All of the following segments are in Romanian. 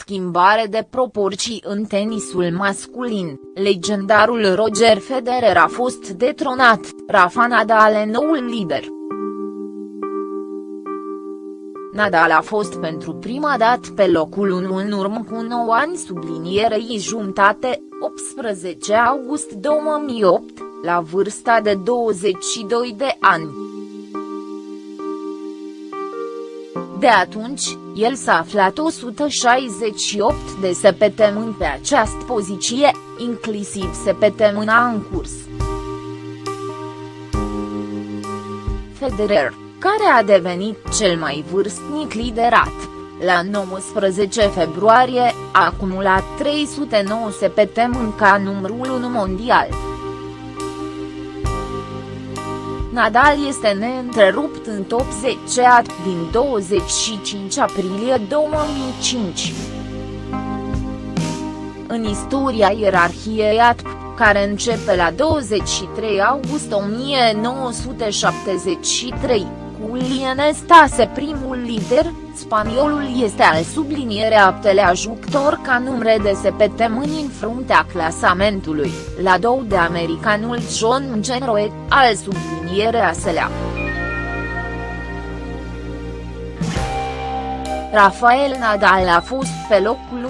schimbare de proporții în tenisul masculin, legendarul Roger Federer a fost detronat, Rafa Nadal e noul lider. Nadal a fost pentru prima dată pe locul 1 în urmă cu 9 ani sublinierei jumtate, 18 august 2008, la vârsta de 22 de ani. De atunci, el s-a aflat 168 de săptămâni pe această poziție, inclusiv săptămâna în curs. Federer, care a devenit cel mai vârstnic liderat, la 19 februarie, a acumulat 309 săptămâni ca numărul 1 mondial. Nadal este neîntrerupt în top 10 din 25 aprilie 2005. În istoria ierarhiei ATP, care începe la 23 august 1973, cu Stase primul lider, spaniolul este al sublinierea aptelea jucător ca numre de săptămâni în fruntea clasamentului, la două de americanul John McEnroe, al sublinierea selea. Rafael Nadal a fost pe locul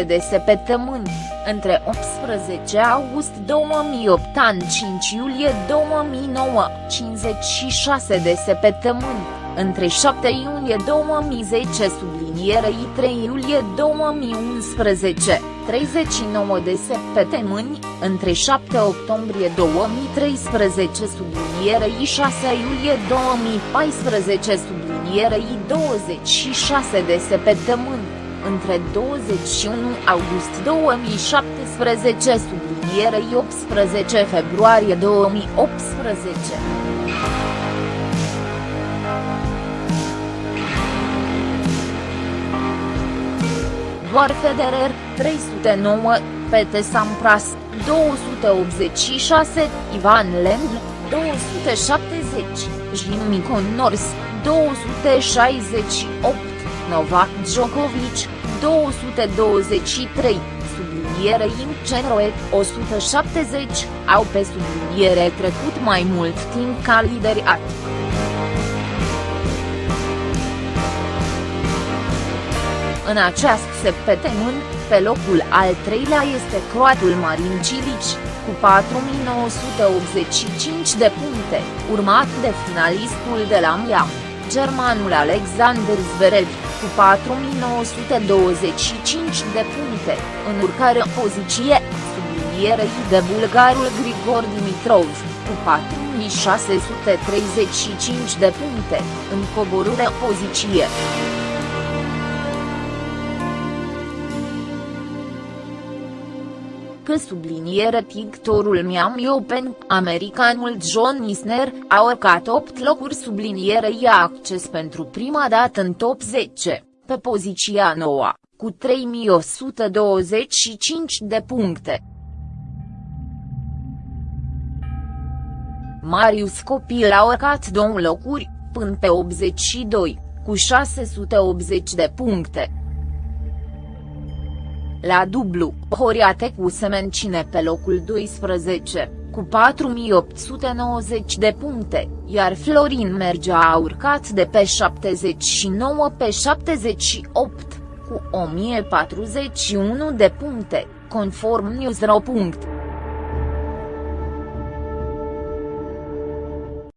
1.46 de săptămâni, între 18 august 2008 an 5 iulie 2009, 56 de săptămâni, între 7 iulie 2010 sublinierei 3 iulie 2011, 39 de săptămâni, între 7 octombrie 2013 sublinierei 6 iulie 2014 sublinierei 26 de săptămâni, între 21 august 2017 sublinierei 18 februarie 2018. Doar Federer, 309, Pete Sampras, 286, Ivan Lendl, 270, Jimmy Connors, 268, Novak Djokovic, 223, subliniere Imcenroe, 170, au pe subliniere trecut mai mult timp ca lideri at. În această săptămână, pe locul al treilea este croatul Marin Cilic, cu 4985 de puncte, urmat de finalistul de la Miam, germanul Alexander Zverev, cu 4925 de puncte, în urcare poziție, sublinierei de bulgarul Grigor Dimitrov, cu 4635 de puncte, în coborâre poziție. Că subliniere pictorul Miami Open, americanul John Isner, a urcat 8 locuri sublinierei acces pentru prima dată în top 10, pe poziția noua, cu 3125 de puncte. Marius Copil a urcat două locuri, până pe 82, cu 680 de puncte. La dublu, Horiate cu se menține pe locul 12, cu 4890 de puncte, iar Florin Mergea a urcat de pe 79 pe 78, cu 1041 de puncte, conform News.ro.